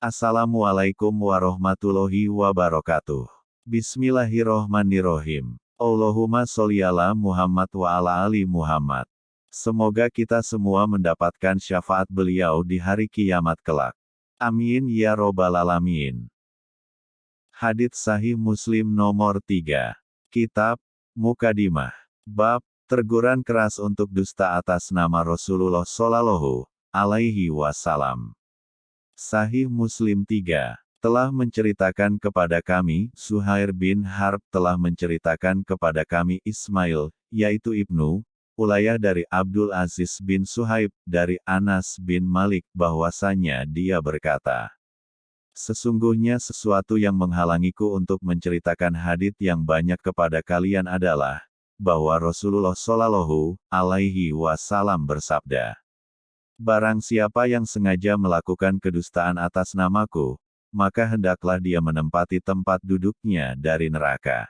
Assalamualaikum warahmatullahi wabarakatuh. Bismillahirrohmanirrohim. Allahumma sholli ala Muhammad wa ala ali Muhammad. Semoga kita semua mendapatkan syafaat beliau di hari kiamat kelak. Amin ya robbal alamin. Hadits Sahih Muslim nomor 3. Kitab Mukadimah. Bab Terguran keras untuk dusta atas nama Rasulullah Sallallahu alaihi wasallam. Sahih Muslim 3 telah menceritakan kepada kami, Suhair bin Harb telah menceritakan kepada kami Ismail, yaitu Ibnu, Ulayah dari Abdul Aziz bin Suhaib, dari Anas bin Malik, bahwasanya dia berkata, Sesungguhnya sesuatu yang menghalangiku untuk menceritakan hadith yang banyak kepada kalian adalah, bahwa Rasulullah Shallallahu alaihi wasallam bersabda, Barang siapa yang sengaja melakukan kedustaan atas namaku, maka hendaklah dia menempati tempat duduknya dari neraka.